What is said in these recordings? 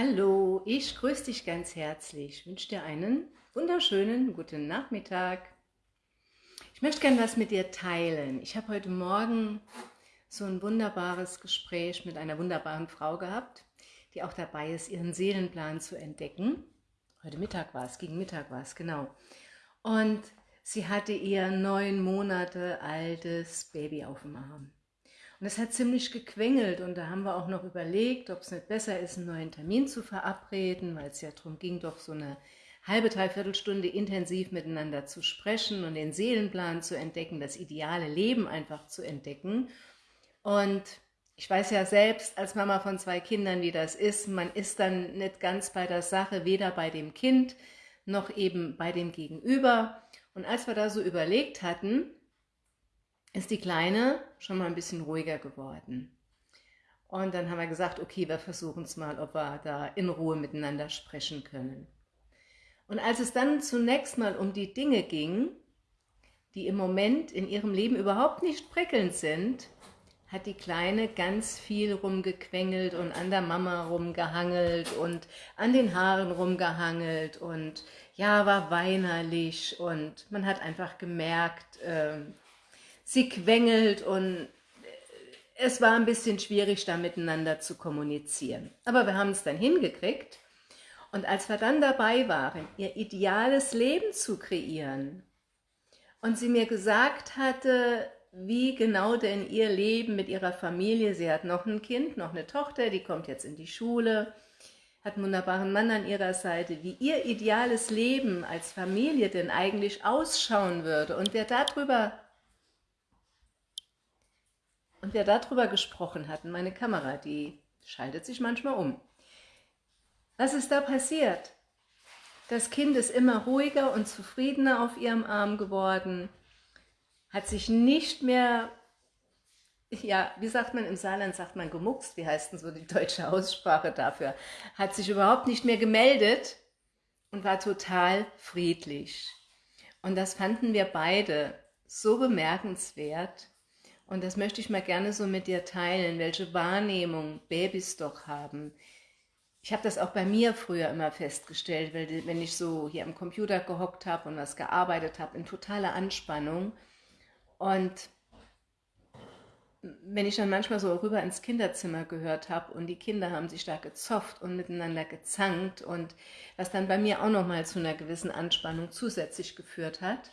Hallo, ich grüße dich ganz herzlich. Ich wünsche dir einen wunderschönen guten Nachmittag. Ich möchte gerne was mit dir teilen. Ich habe heute Morgen so ein wunderbares Gespräch mit einer wunderbaren Frau gehabt, die auch dabei ist, ihren Seelenplan zu entdecken. Heute Mittag war es, gegen Mittag war es, genau. Und sie hatte ihr neun Monate altes Baby auf dem Arm. Und es hat ziemlich gequengelt und da haben wir auch noch überlegt, ob es nicht besser ist, einen neuen Termin zu verabreden, weil es ja darum ging, doch so eine halbe, dreiviertel Stunde intensiv miteinander zu sprechen und den Seelenplan zu entdecken, das ideale Leben einfach zu entdecken. Und ich weiß ja selbst als Mama von zwei Kindern, wie das ist. Man ist dann nicht ganz bei der Sache, weder bei dem Kind noch eben bei dem Gegenüber. Und als wir da so überlegt hatten, ist die Kleine schon mal ein bisschen ruhiger geworden. Und dann haben wir gesagt, okay, wir versuchen es mal, ob wir da in Ruhe miteinander sprechen können. Und als es dann zunächst mal um die Dinge ging, die im Moment in ihrem Leben überhaupt nicht prickelnd sind, hat die Kleine ganz viel rumgequengelt und an der Mama rumgehangelt und an den Haaren rumgehangelt und ja, war weinerlich und man hat einfach gemerkt, äh, sie quengelt und es war ein bisschen schwierig, da miteinander zu kommunizieren. Aber wir haben es dann hingekriegt und als wir dann dabei waren, ihr ideales Leben zu kreieren und sie mir gesagt hatte, wie genau denn ihr Leben mit ihrer Familie, sie hat noch ein Kind, noch eine Tochter, die kommt jetzt in die Schule, hat einen wunderbaren Mann an ihrer Seite, wie ihr ideales Leben als Familie denn eigentlich ausschauen würde und wer darüber und wer darüber gesprochen hat, meine Kamera, die schaltet sich manchmal um. Was ist da passiert? Das Kind ist immer ruhiger und zufriedener auf ihrem Arm geworden, hat sich nicht mehr, ja, wie sagt man im Saarland, sagt man gemuckst, wie heißt denn so die deutsche Aussprache dafür, hat sich überhaupt nicht mehr gemeldet und war total friedlich. Und das fanden wir beide so bemerkenswert, und das möchte ich mal gerne so mit dir teilen, welche Wahrnehmung Babys doch haben. Ich habe das auch bei mir früher immer festgestellt, weil wenn ich so hier am Computer gehockt habe und was gearbeitet habe, in totaler Anspannung. Und wenn ich dann manchmal so rüber ins Kinderzimmer gehört habe und die Kinder haben sich da gezofft und miteinander gezankt und was dann bei mir auch nochmal zu einer gewissen Anspannung zusätzlich geführt hat,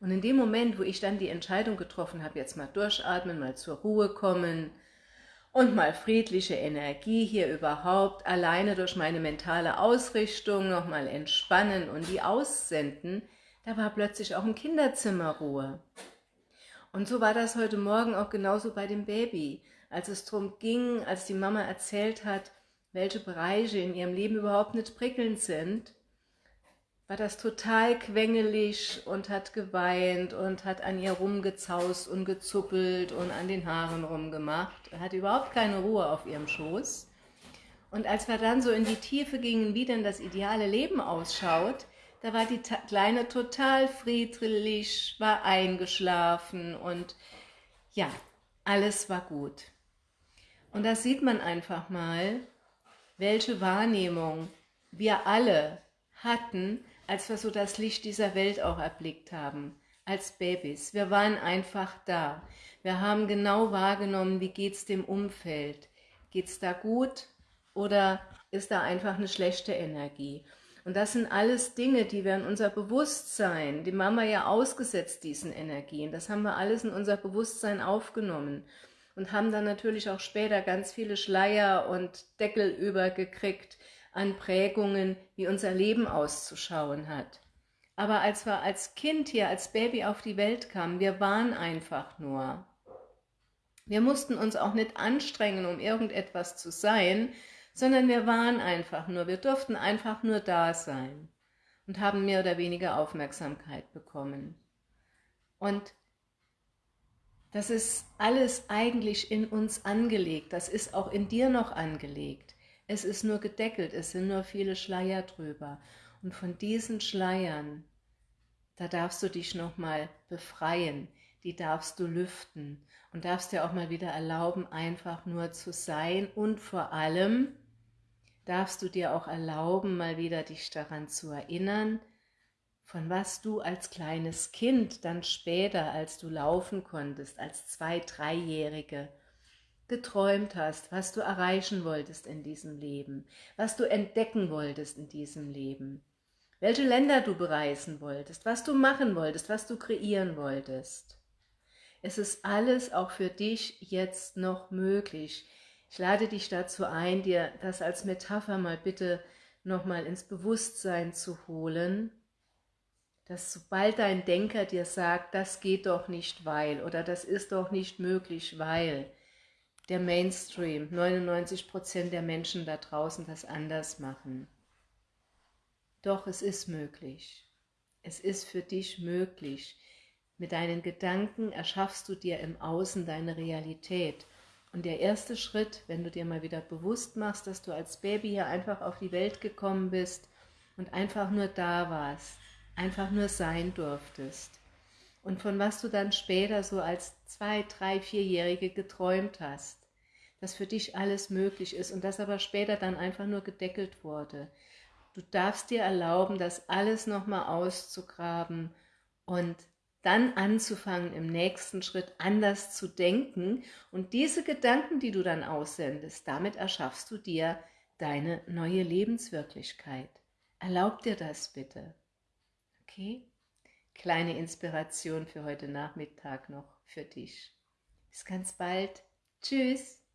und in dem Moment, wo ich dann die Entscheidung getroffen habe, jetzt mal durchatmen, mal zur Ruhe kommen und mal friedliche Energie hier überhaupt alleine durch meine mentale Ausrichtung nochmal entspannen und die aussenden, da war plötzlich auch im Kinderzimmer Ruhe. Und so war das heute Morgen auch genauso bei dem Baby. Als es darum ging, als die Mama erzählt hat, welche Bereiche in ihrem Leben überhaupt nicht prickelnd sind, war das total quengelig und hat geweint und hat an ihr rumgezaust und gezuppelt und an den Haaren rumgemacht. Er hat überhaupt keine Ruhe auf ihrem Schoß. Und als wir dann so in die Tiefe gingen, wie denn das ideale Leben ausschaut, da war die Kleine total friedlich, war eingeschlafen und ja, alles war gut. Und da sieht man einfach mal, welche Wahrnehmung wir alle hatten, als wir so das Licht dieser Welt auch erblickt haben, als Babys. Wir waren einfach da. Wir haben genau wahrgenommen, wie geht es dem Umfeld. Geht es da gut oder ist da einfach eine schlechte Energie? Und das sind alles Dinge, die wir in unser Bewusstsein, die Mama ja ausgesetzt diesen Energien, das haben wir alles in unser Bewusstsein aufgenommen und haben dann natürlich auch später ganz viele Schleier und Deckel übergekriegt, an Prägungen, wie unser Leben auszuschauen hat. Aber als wir als Kind hier, als Baby auf die Welt kamen, wir waren einfach nur. Wir mussten uns auch nicht anstrengen, um irgendetwas zu sein, sondern wir waren einfach nur, wir durften einfach nur da sein und haben mehr oder weniger Aufmerksamkeit bekommen. Und das ist alles eigentlich in uns angelegt, das ist auch in dir noch angelegt. Es ist nur gedeckelt, es sind nur viele Schleier drüber. Und von diesen Schleiern, da darfst du dich nochmal befreien, die darfst du lüften und darfst dir auch mal wieder erlauben, einfach nur zu sein und vor allem darfst du dir auch erlauben, mal wieder dich daran zu erinnern, von was du als kleines Kind dann später, als du laufen konntest, als Zwei-, Dreijährige, geträumt hast, was du erreichen wolltest in diesem Leben, was du entdecken wolltest in diesem Leben, welche Länder du bereisen wolltest, was du machen wolltest, was du kreieren wolltest. Es ist alles auch für dich jetzt noch möglich. Ich lade dich dazu ein, dir das als Metapher mal bitte nochmal ins Bewusstsein zu holen, dass sobald dein Denker dir sagt, das geht doch nicht, weil, oder das ist doch nicht möglich, weil, der Mainstream, 99% der Menschen da draußen das anders machen. Doch es ist möglich. Es ist für dich möglich. Mit deinen Gedanken erschaffst du dir im Außen deine Realität. Und der erste Schritt, wenn du dir mal wieder bewusst machst, dass du als Baby hier einfach auf die Welt gekommen bist und einfach nur da warst, einfach nur sein durftest, und von was du dann später so als zwei, drei, vierjährige geträumt hast, dass für dich alles möglich ist und das aber später dann einfach nur gedeckelt wurde. Du darfst dir erlauben, das alles nochmal auszugraben und dann anzufangen, im nächsten Schritt anders zu denken und diese Gedanken, die du dann aussendest, damit erschaffst du dir deine neue Lebenswirklichkeit. Erlaub dir das bitte. Okay? Kleine Inspiration für heute Nachmittag noch für dich. Bis ganz bald. Tschüss.